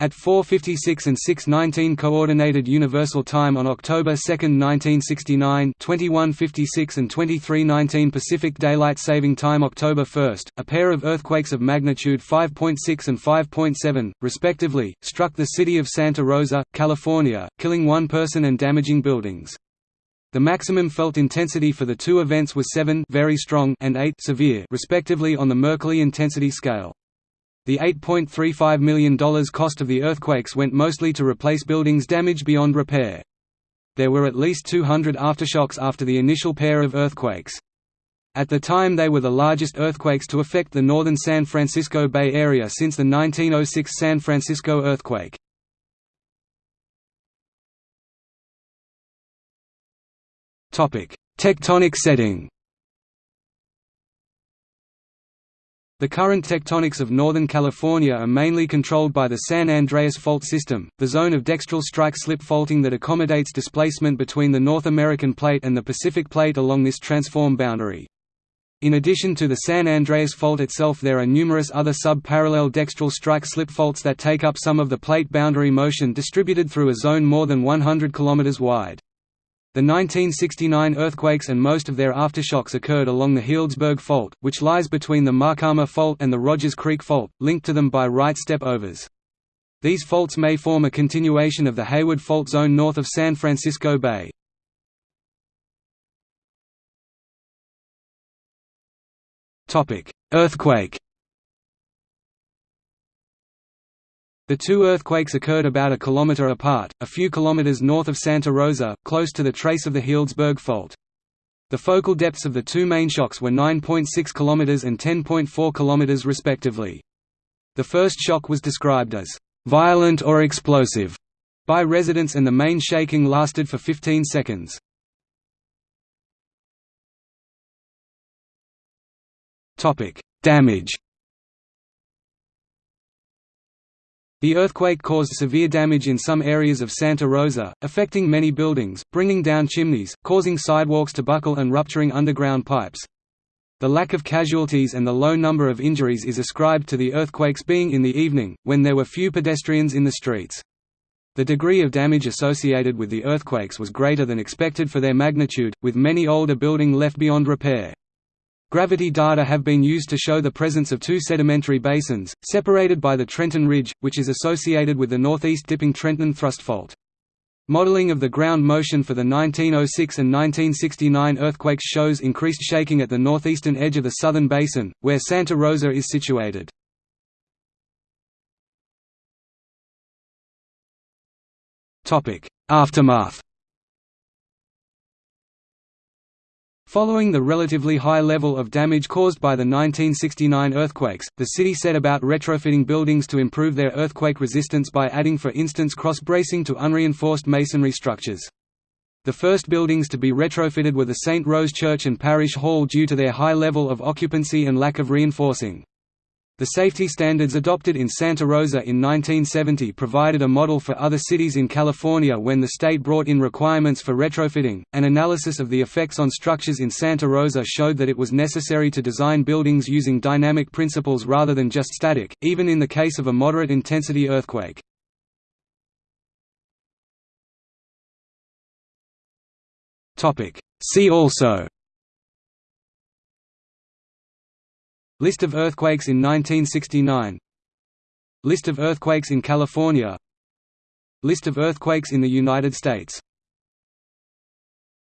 At 4.56 and 6.19 Coordinated Universal Time on October 2, 1969 21.56 and 23.19 Pacific Daylight Saving Time October 1, a pair of earthquakes of magnitude 5.6 and 5.7, respectively, struck the city of Santa Rosa, California, killing one person and damaging buildings. The maximum felt intensity for the two events was 7 very strong and 8 severe respectively on the Mercalli intensity scale. The $8.35 million cost of the earthquakes went mostly to replace buildings damaged beyond repair. There were at least 200 aftershocks after the initial pair of earthquakes. At the time they were the largest earthquakes to affect the northern San Francisco Bay Area since the 1906 San Francisco earthquake. Tectonic setting The current tectonics of Northern California are mainly controlled by the San Andreas Fault System, the zone of dextral strike-slip faulting that accommodates displacement between the North American Plate and the Pacific Plate along this transform boundary. In addition to the San Andreas Fault itself there are numerous other sub-parallel dextral strike-slip faults that take up some of the plate boundary motion distributed through a zone more than 100 km wide. The 1969 earthquakes and most of their aftershocks occurred along the Healdsburg Fault, which lies between the Maacama Fault and the Rodgers Creek Fault, linked to them by right step-overs. These faults may form a continuation of the Hayward Fault Zone north of San Francisco Bay. Earthquake The two earthquakes occurred about a kilometer apart, a few kilometers north of Santa Rosa, close to the trace of the Healdsburg Fault. The focal depths of the two main shocks were 9.6 km and 10.4 km respectively. The first shock was described as violent or explosive by residents and the main shaking lasted for 15 seconds. Damage The earthquake caused severe damage in some areas of Santa Rosa, affecting many buildings, bringing down chimneys, causing sidewalks to buckle and rupturing underground pipes. The lack of casualties and the low number of injuries is ascribed to the earthquakes being in the evening, when there were few pedestrians in the streets. The degree of damage associated with the earthquakes was greater than expected for their magnitude, with many older building left beyond repair. Gravity data have been used to show the presence of two sedimentary basins, separated by the Trenton Ridge, which is associated with the northeast dipping Trenton thrust fault. Modeling of the ground motion for the 1906 and 1969 earthquakes shows increased shaking at the northeastern edge of the southern basin, where Santa Rosa is situated. Aftermath Following the relatively high level of damage caused by the 1969 earthquakes, the city set about retrofitting buildings to improve their earthquake resistance by adding for instance cross-bracing to unreinforced masonry structures. The first buildings to be retrofitted were the St. Rose Church and Parish Hall due to their high level of occupancy and lack of reinforcing. The safety standards adopted in Santa Rosa in 1970 provided a model for other cities in California when the state brought in requirements for retrofitting. An analysis of the effects on structures in Santa Rosa showed that it was necessary to design buildings using dynamic principles rather than just static, even in the case of a moderate intensity earthquake. See also List of earthquakes in 1969 List of earthquakes in California. List of earthquakes in the United States